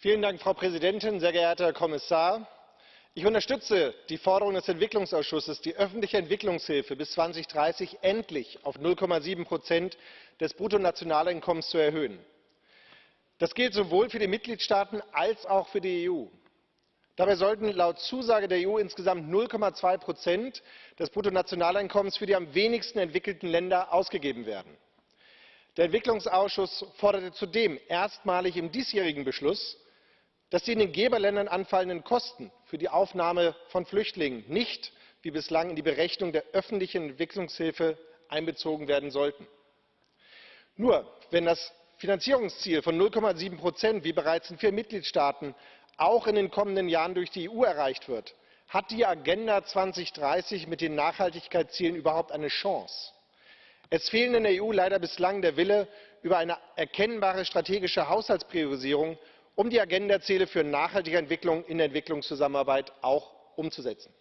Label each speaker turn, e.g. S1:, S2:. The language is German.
S1: Frau Präsidentin, sehr geehrter Herr Kommissar! Ich unterstütze die Forderung des Entwicklungsausschusses, die öffentliche Entwicklungshilfe bis 2030 endlich auf 0,7 des Bruttonationaleinkommens zu erhöhen. Das gilt sowohl für die Mitgliedstaaten als auch für die EU. Dabei sollten laut Zusage der EU insgesamt 0,2 des Bruttonationaleinkommens für die am wenigsten entwickelten Länder ausgegeben werden. Der Entwicklungsausschuss forderte zudem erstmalig im diesjährigen Beschluss, dass die in den Geberländern anfallenden Kosten für die Aufnahme von Flüchtlingen nicht wie bislang in die Berechnung der öffentlichen Entwicklungshilfe einbezogen werden sollten. Nur wenn das Finanzierungsziel von 0,7 wie bereits in vier Mitgliedstaaten auch in den kommenden Jahren durch die EU erreicht wird, hat die Agenda 2030 mit den Nachhaltigkeitszielen überhaupt eine Chance. Es fehlt in der EU leider bislang der Wille über eine erkennbare strategische Haushaltspriorisierung, um die Agenda-Ziele für nachhaltige Entwicklung in der Entwicklungszusammenarbeit auch umzusetzen.